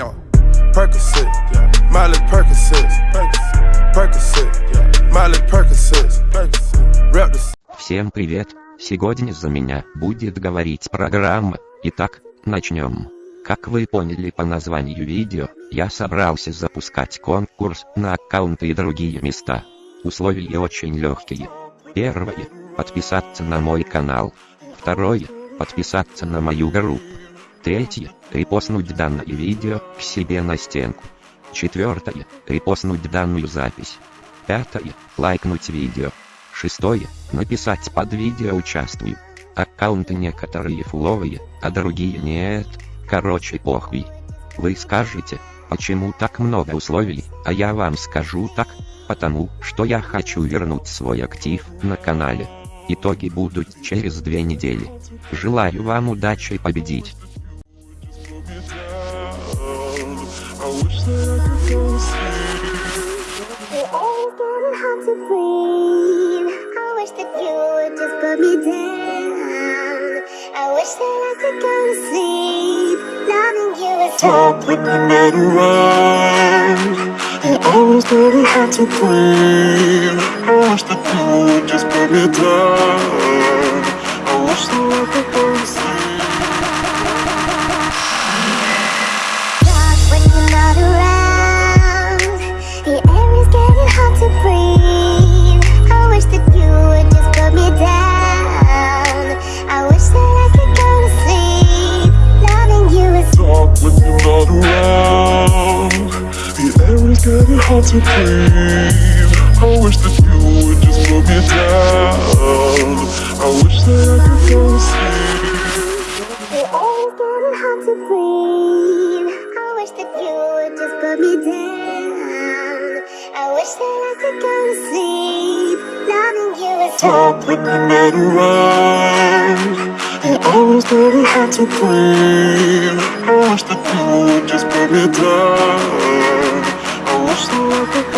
Percocet, yeah. Miley Percocet, Percocet, yeah. Miley Percocet, the Всем привет! Сегодня за меня будет говорить программа. Итак, начнем. Как вы поняли по названию видео, я собрался запускать конкурс на аккаунты и другие места. Условия очень легкие. Первое. Подписаться на мой канал. Второе. Подписаться на мою группу. Третье. Репостнуть данное видео к себе на стенку. Четвертое. Репостнуть данную запись. Пятое. Лайкнуть видео. Шестое. Написать под видео «Участвую». Аккаунты некоторые фуловые, а другие нет. Короче похуй. Вы скажете, почему так много условий, а я вам скажу так, потому что я хочу вернуть свой актив на канале. Итоги будут через две недели. Желаю вам удачи победить. It always getting hard to breathe. I wish that you would just put me down. I wish that I could go to sleep. Loving you is Talk when you're not around. It always getting hard to breathe. I wish that you would just put me down. I wish that I could is getting hard to breathe. I wish that you would just put me down. I wish that I could go to sleep. The getting hard to breathe. I wish that you would just put me down. I wish that I could go to sleep. Loving you is Talk when you're not around. It always getting hard to breathe. I wish that you would just put me down. I